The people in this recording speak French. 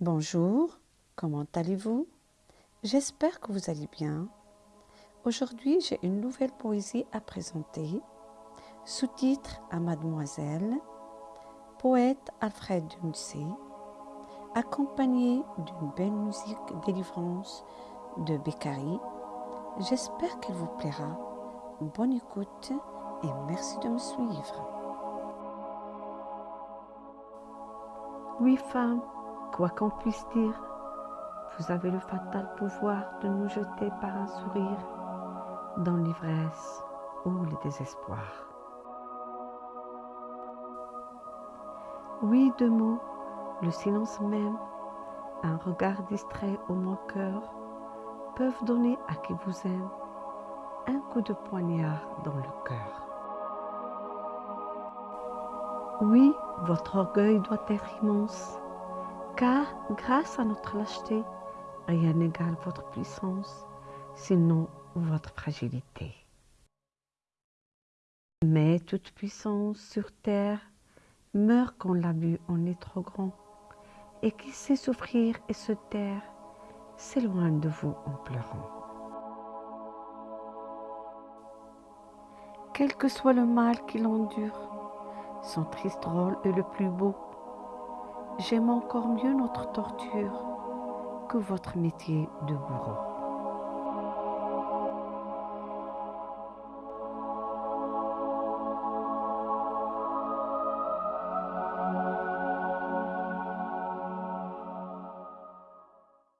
Bonjour, comment allez-vous? J'espère que vous allez bien. Aujourd'hui, j'ai une nouvelle poésie à présenter, sous-titre à Mademoiselle, poète Alfred Dunsey, accompagné d'une belle musique délivrance de Beccari. J'espère qu'elle vous plaira. Bonne écoute et merci de me suivre. Oui, femme, quoi qu'on puisse dire, vous avez le fatal pouvoir de nous jeter par un sourire dans l'ivresse ou le désespoir. Oui, deux mots, le silence même, un regard distrait au moqueur peuvent donner à qui vous aime un coup de poignard dans le cœur. Oui, votre orgueil doit être immense, car grâce à notre lâcheté, rien n'égale votre puissance, sinon votre fragilité. Mais toute puissance sur terre meurt quand l'abus en est trop grand, et qui sait souffrir et se taire s'éloigne de vous en pleurant. Quel que soit le mal qu'il endure, son triste rôle est le plus beau. J'aime encore mieux notre torture que votre métier de bourreau.